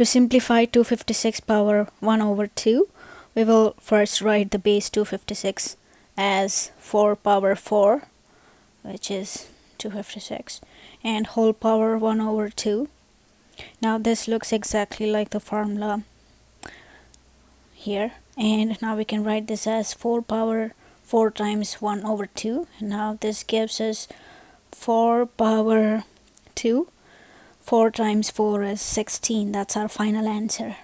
To simplify 256 power 1 over 2, we will first write the base 256 as 4 power 4, which is 256, and whole power 1 over 2. Now this looks exactly like the formula here, and now we can write this as 4 power 4 times 1 over 2. Now this gives us 4 power 2 4 times 4 is 16 that's our final answer